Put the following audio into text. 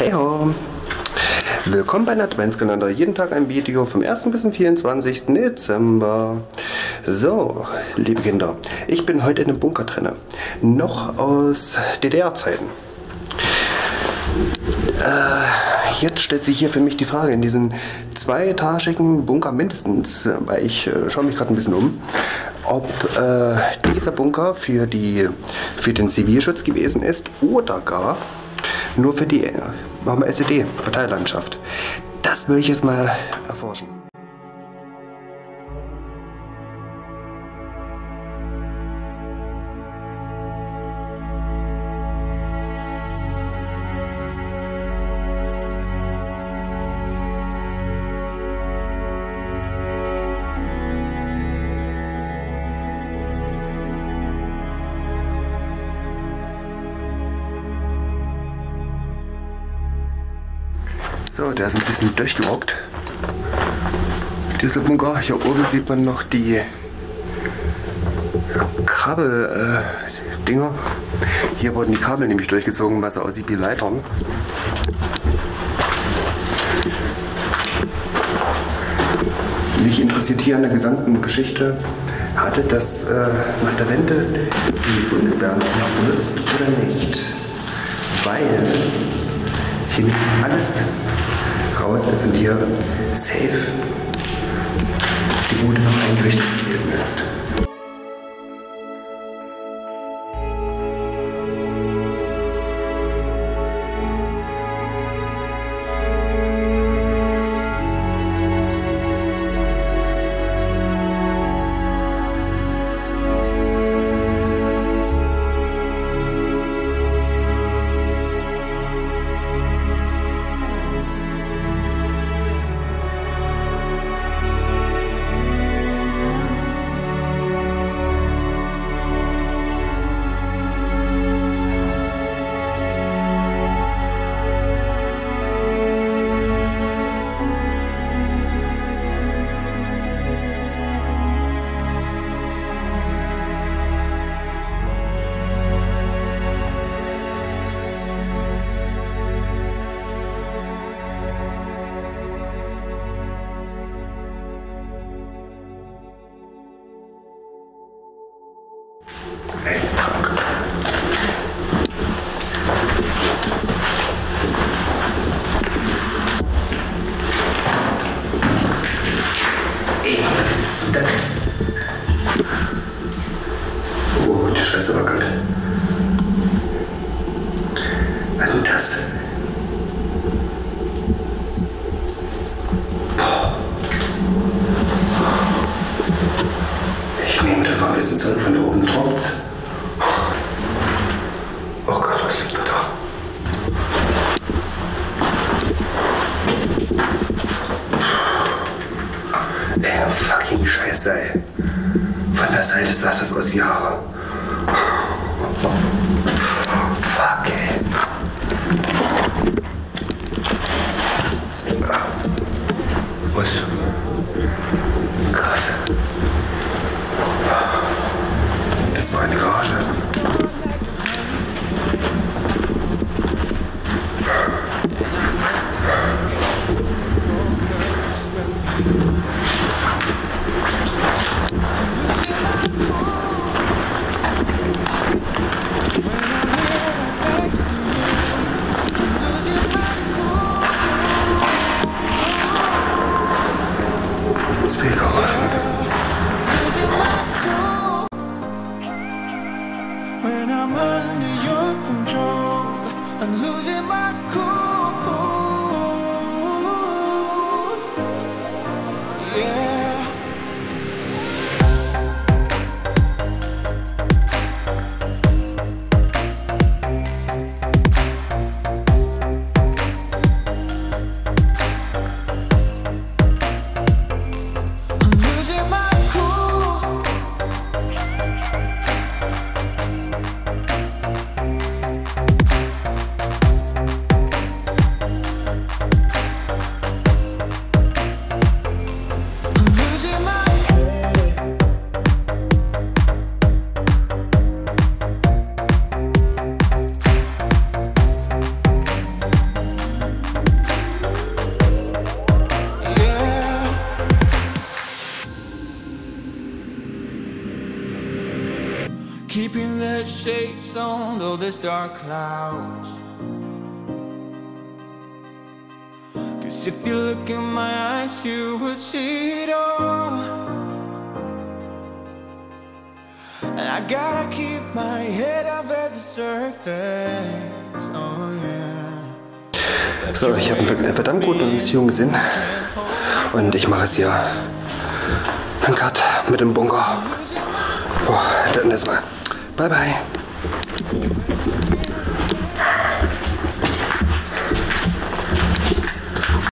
Hey ho! Willkommen bei Adventskalender. Jeden Tag ein Video vom 1. bis zum 24. Dezember. So, liebe Kinder, ich bin heute in einem Bunker drin. Noch aus DDR-Zeiten. Äh, jetzt stellt sich hier für mich die Frage, in diesen zweietagigen Bunker mindestens, weil ich äh, schaue mich gerade ein bisschen um, ob äh, dieser Bunker für, die, für den Zivilschutz gewesen ist oder gar nur für die machen wir SED, Parteilandschaft. Das will ich jetzt mal erforschen. So, der ist ein bisschen durchgelockt. Dieser Bunker, hier oben sieht man noch die Kabel-Dinger. Äh, hier wurden die Kabel nämlich durchgezogen, was aussieht wie Leitern. Mich interessiert hier an der gesamten Geschichte, hatte das äh, nach der Wende die Bundeswehr noch benutzt oder nicht? Weil hier nimmt alles raus ist und hier safe die Bude noch eingerichtet gewesen ist. Ich nehme das mal ein bisschen zurück. Von da oben tropft. Seite sah das aus wie Haare. When I'm under your control, I'm losing my cool. Shades on all these dark clouds. Cause if you look in my eyes, you would see it all. And I gotta keep my head above the surface. Oh yeah. So, ich habe einen verdammt guten Beziehungssinn. Und ich mache es hier. Ein Cut mit dem Bunker. Boah, dann erstmal. 拜拜。